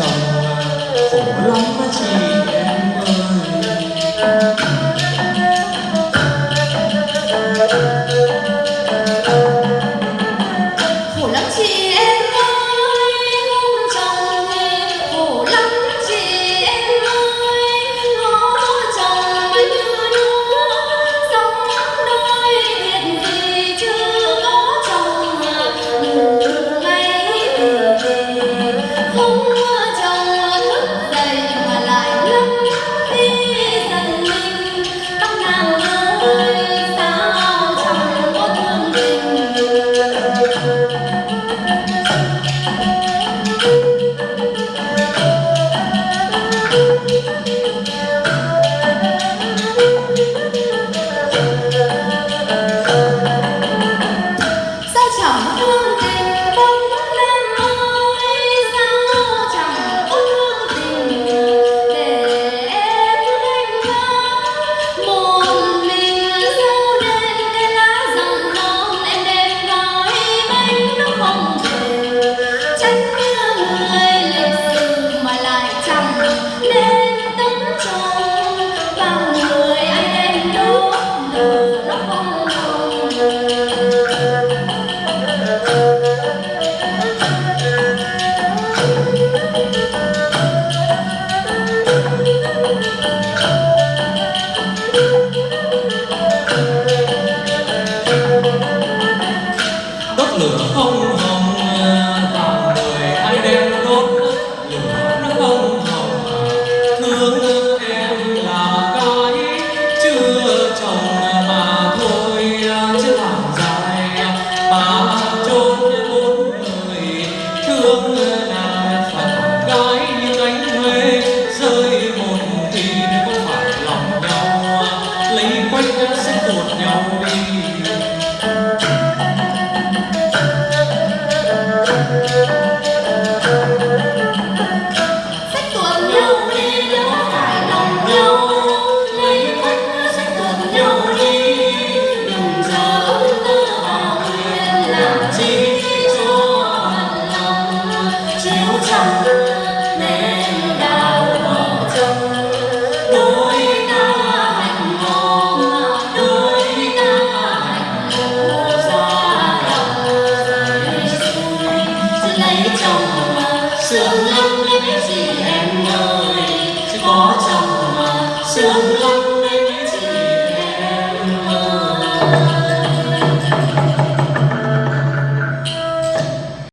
chồng khổ lắm chị em ơi lửa 我 thấy trong mà sương lắm những gì em ơi chỉ có trong mà sương lắm những gì em ơi